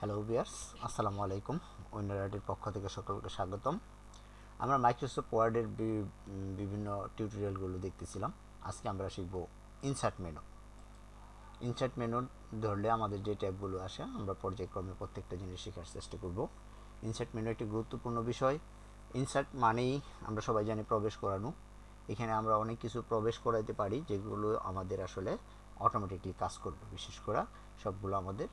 Hello বিয়ার্স আসসালামু আলাইকুম উইন্ডারাইটের পক্ষ থেকে সকলকে স্বাগতম। আমরা মাইক্রোসফট ওয়ার্ডের বিভিন্ন টিউটোরিয়ালগুলো দেখতেছিলাম। আজকে আমরা শিখব ইনসার্ট মেনু ইনসার্ট মেনু ধরলে আমাদের যে ট্যাবগুলো আসে, আমরা পর্যায়ক্রমে প্রত্যেকটা জিনিস শেখার চেষ্টা করব। ইনসার্ট মেনু একটি গুরুত্বপূর্ণ বিষয়। ইনসার্ট মানেই আমরা সবাই জানি প্রবেশ করানো। এখানে আমরা অনেক কিছু প্রবেশ করাইতে পারি, যেগুলো আমাদের আসলে অটোমেটিকলি কাজ করবে। বিশেষ করে সবগুলো আমাদের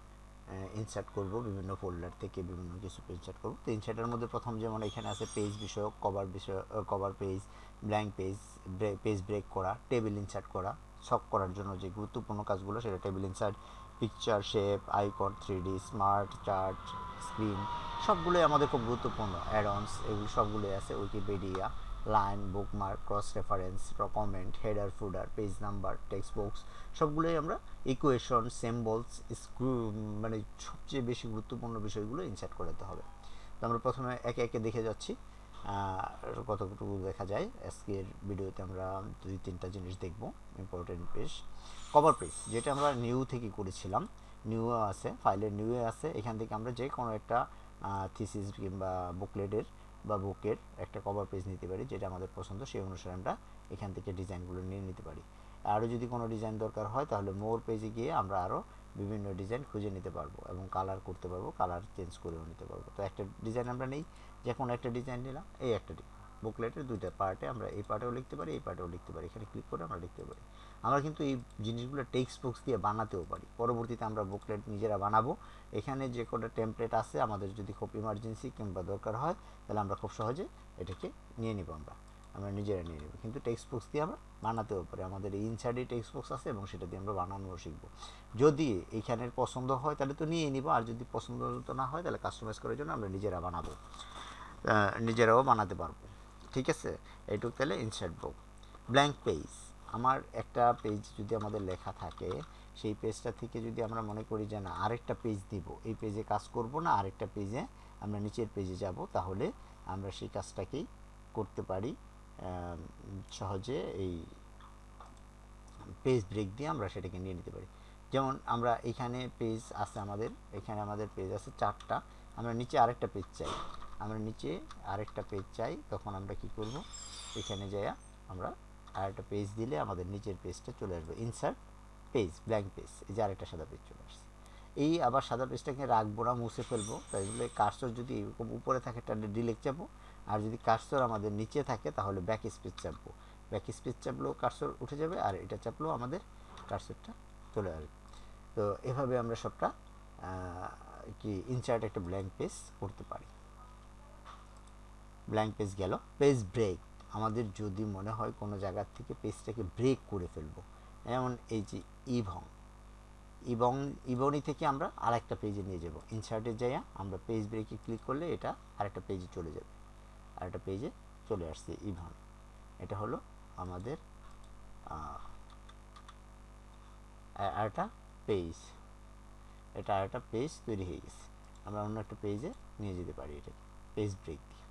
ইনসার্ট করব, বিভিন্ন ফোল্ডার থেকে বিভিন্ন কিছু ইনসার্ট করব। তো ইনসার্টের মধ্যে প্রথম যেমন এখানে আছে পেজ বিষয়ক কভার বিষয় cover page blank page page break করা টেবিল ইনসার্ট করা সব করার জন্য যে গুরুত্বপূর্ণ কাজগুলো সেটা table insert picture shape icon three D smart chart screen সবগুলোই আমাদের খুব গুরুত্বপূর্ণ অ্যাডন্স এগুলো সবগুলোই আছে Wikipedia line bookmark cross reference comment header footer page number text box সবগুলোই আমরা ইকুয়েশন সিম্বলস স্ক্রু মানে সবচেয়ে বেশি গুরুত্বপূর্ণ বিষয়গুলো ইনসার্ট করাতে হবে। তো আমরা প্রথমে একে একে দেখে যাচ্ছি। কতটুকু দেখা যায়? আজকের ভিডিওতে আমরা দুই তিনটা জিনিস দেখব ইম্পর্টেন্ট পেজ কভার পেজ যেটা আমরা নিউ থেকে করেছিলাম। নিউ আছে ফাইলের নিউ আছে। এখান থেকে আমরা যে কোনো একটা থিসিস কিংবা বুকলেটের বা বুকের একটা কভার পেজ নিতে পারি, যেটা আমাদের পছন্দ, সেই অনুসারে আমরা এখান থেকে ডিজাইনগুলো নিয়ে নিতে পারি। আরও যদি কোনো ডিজাইন দরকার হয়, তাহলে মোর পেজে গিয়ে আমরা আরও বিভিন্ন ডিজাইন খুঁজে নিতে পারব এবং কালার করতে পারব কালার চেঞ্জ করেও নিতে পারব। তো একটা ডিজাইন আমরা নেই যে কোনো একটা ডিজাইন নিলাম, এই একটা বুকলেটের দুইটা পার্টে আমরা এই পার্টেও লিখতে পারি, এই পার্টেও লিখতে পারি। এখানে ক্লিক করে আমরা লিখতে পারি। আমরা কিন্তু এই জিনিসগুলো টেক্সট বুকস দিয়ে বানাতেও পারি। পরবর্তীতে আমরা বুকলেট নিজেরা বানাবো। এখানে যে কোনো টেমপ্লেট আছে, আমাদের যদি খুব ইমার্জেন্সি কিংবা দরকার হয়, তাহলে আমরা খুব সহজে এটাকে নিয়ে নিব আমরা। আমরা নিজেরা নিয়ে নেব। কিন্তু টেক্সট বুকস দিয়ে আমরা বানাতেও পারি। আমাদের ইনসাইডে টেক্সট বুকস আছে এবং সেটা দিয়ে আমরা বানানোও শিখব। যদি এইখানের পছন্দ হয়, তাহলে তো নিয়ে নিব। আর যদি পছন্দ না হয়, তাহলে কাস্টমাইজ করার জন্য আমরা নিজেরা বানাবো। নিজেরাও বানাতে পারব। ঠিক আছে? এইটুক তাহলে ইনসার্ট বুক ব্ল্যাঙ্ক পেজ আমার একটা পেজ যদি আমাদের লেখা থাকে, সেই পেজটা থেকে যদি আমরা মনে করি যে না, আরেকটা পেজ দিব, এই পেজে কাজ করব না, আরেকটা পেজে আমরা নিচের পেজে যাব, তাহলে আমরা সেই কাজটাকেই করতে পারি সহজে এই পেজ ব্রেক দিয়ে আমরা সেটাকে নিয়ে নিতে পারি। যেমন আমরা এখানে পেজ আছে আমাদের, এখানে আমাদের পেজ আছে চারটা, আমরা নিচে আরেকটা পেজ চাই। আমরা নিচে আরেকটা পেজ চাই, তখন আমরা কি করব? এখানে যাই আমরা আরেকটা পেজ দিলে আমাদের নিচের পেজটা চলে আসবে। ইনসার্ট পেজ ব্ল্যাঙ্ক পেজ এই যে আরেকটা সাদা পেজ চলে আসছে। এই আবার সাদা পেজটাকে রাখব না, মুছে ফেলব। তাই বলে কার্সর যদি এরকম উপরে থাকে, তাহলে ডিলেক চাপবো। আর যদি কার্সর আমাদের নিচে থাকে, তাহলে ব্যাক স্পেস চাপবো। ব্যাক স্পেস চাপলেও কার্সর উঠে যাবে, আর এটা চাপলেও আমাদের কার্সরটা চলে আসবে। তো এভাবে আমরা সবটা কি ইনসার্ট একটা ব্ল্যাঙ্ক পেজ করতে পারি। ব্ল্যাঙ্ক পেজ গেল পেজ ব্রেক আমাদের যদি মনে হয় কোনো জায়গার থেকে পেজটাকে ব্রেক করে ফেলব, যেমন এই যে ইভং এবং ইবনি থেকে আমরা আরেকটা পেজে নিয়ে যাব। ইনসার্টে যাইয়া আমরা পেজ ব্রেকে ক্লিক করলে এটা আরেকটা পেজে চলে যাবে। আরেকটা পেজে চলে আসছে ইভন এটা হলো আমাদের আরেকটা পেজ এটা আরেকটা পেজ তৈরি হয়ে গেছে। আমরা অন্য একটা পেজে নিয়ে যেতে পারি এটা পেজ ব্রেক দিয়ে।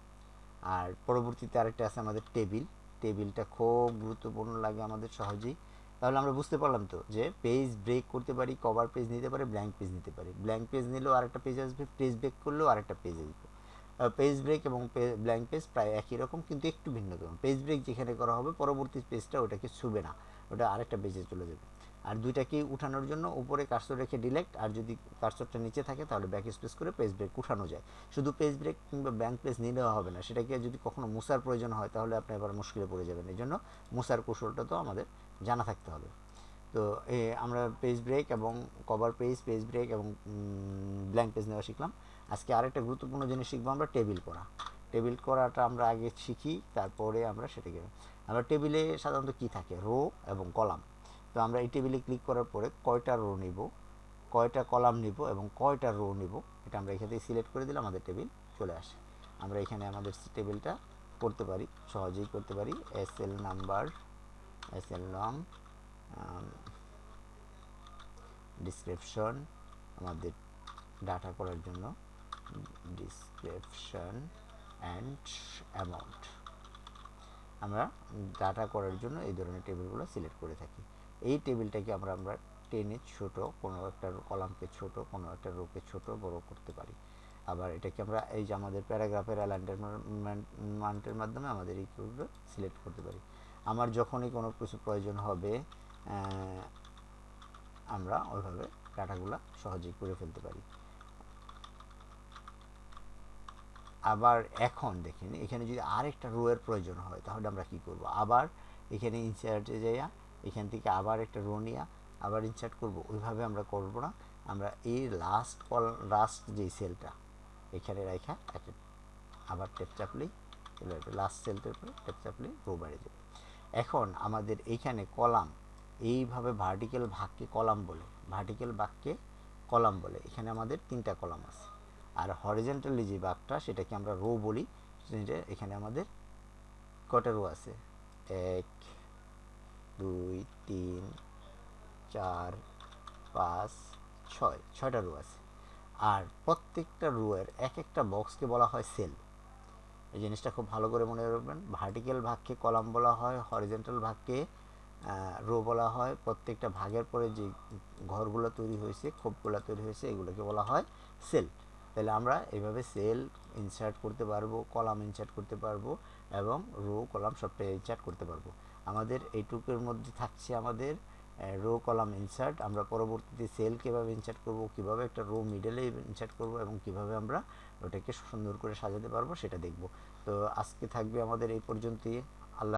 আর পরবর্তীতে আরেকটা আছে আমাদের টেবিল। টেবিলটা খুব গুরুত্বপূর্ণ লাগে আমাদের সহজেই। তাহলে আমরা বুঝতে পারলাম তো যে পেজ ব্রেক করতে পারি কভার পেজ নিতে পারি ব্ল্যাঙ্ক পেজ নিতে পারি। ব্ল্যাঙ্ক পেজ নিলেও আরেকটা পেজ আসবে পেজ ব্রেক করলেও আরেকটা পেজ আসবে। পেজ ব্রেক এবং ব্ল্যাঙ্ক পেজ প্রায় একই রকম কিন্তু একটু ভিন্নতম পেজ ব্রেক যেখানে করা হবে, পরবর্তী পেজটা ওটাকে ছুবে না, ওটা আরেকটা পেজে চলে যাবে। আর দুইটাকে উঠানোর জন্য উপরে কার্সর রেখে ডিলেক্ট আর যদি কার্সরটা নিচে থাকে তাহলে ব্যাক স্পেস করে পেজ ব্রেক উঠানো যায়। শুধু পেজ ব্রেক কিংবা ব্যাঙ্ক পেজ নিলেও হবে না, সেটাকে যদি কখনো মুসার প্রয়োজন হয় তাহলে আপনি এবার মুশকিলে পড়ে যাবেন। এই জন্য মুসার কৌশলটা তো আমাদের জানা থাকতে হবে। তো আমরা পেজ ব্রেক এবং কভার পেজ পেজ ব্রেক এবং ব্ল্যাঙ্ক পেজ নেওয়া শিখলাম। আজকে আরেকটা গুরুত্বপূর্ণ জিনিস শিখব আমরা টেবিল করা। টেবিল করাটা আমরা আগে শিখি, তারপরে আমরা সেটাকে, আমরা টেবিলে সাধারণত কি থাকে? রো এবং কলাম তো আমরা এই টেবিলে ক্লিক করার পরে কয়টা রো নিব, কয়টা কলাম নিব এবং কয়টা রো নিব, এটা আমরা এখান সিলেক্ট করে দিলে আমাদের টেবিল চলে আসে। আমরা এখানে আমাদের টেবিলটা করতে পারি, সহজেই করতে পারি। S L number S L long description আমাদের ডাটা করার জন্য ডিসক্রিপশন অ্যান্ড অ্যামাউন্ট আমরা ডাটা করার জন্য এই ধরনের টেবিলগুলো সিলেক্ট করে থাকি। এই টেবিলটাকে আমরা আমরা টেনে ছোট কোনো একটা কলামকে ছোট, কোনো একটা রোকে ছোট বড় করতে পারি। আবার এটাকে আমরা এই যে আমাদের প্যারাগ্রাফের অ্যালাইনমেন্টের মাধ্যমে আমাদের এই সিলেক্ট করতে পারি। আমার যখনই কোনো কিছু প্রয়োজন হবে আমরা ওইভাবে ডাটাগুলো সহজেই করে ফেলতে পারি। আবার এখন দেখেন, এখানে যদি আরেকটা রো এর প্রয়োজন হয়, তাহলে আমরা কি করব? আবার এখানে ইনসার্টে যাইয়া এখান থেকে আবার একটা রো নিয়ে আবার ইনসার্ট করব। ওইভাবে আমরা করব না। আমরা এই লাস্ট কল লাস্ট যেই সেলটা এখানে রাখা একটা আবার টেপ চাপলেই লাস্ট সেলটার উপরে টেপ চাপলেই রো বেড়ে যাবে এখন আমাদের এইখানে কলাম, এইভাবে ভার্টিক্যাল ভাগকে কলাম বলে ভার্টিক্যাল বাক্যে কলাম বলে, এখানে আমাদের তিনটা কলাম আছে। আর হরিজেন্টালি যে বাঘটা সেটাকে আমরা রো বলি এখানে আমাদের কটা রো আছে? এক দুই, তিন, চার, পাঁচ, ছয়। ছয়টা রো আছে। আর প্রত্যেকটা রোয়ের এক একটা বক্সকে বলা হয় সেল এই জিনিসটা খুব ভালো করে মনে রাখবেন। ভার্টিক্যাল ভাগকে কলাম বলা হয় হরিজেন্টাল ভাগকে রো বলা হয়। প্রত্যেকটা ভাগের পরে যে ঘরগুলো তৈরি হয়েছে খোপগুলো তৈরি হয়েছে, এগুলোকে বলা হয় সেল তাহলে আমরা এভাবে সেল ইনসার্ট করতে পারব কলাম ইনসার্ট করতে পারব এবং রো কলাম সবটাই ইনসার্ট করতে পারব। আমাদের এইটুকুর মধ্যে থাকছে আমাদের রো কলাম ইনসার্ট আমরা পরবর্তীতে সেল কীভাবে ইনসার্ট করব, কীভাবে একটা রো মিডলে ইনসার্ট করব এবং কীভাবে আমরা ওটাকে সুন্দর করে সাজাতে পারব সেটা দেখব। তো আজকে থাকবে আমাদের এই পর্যন্তই।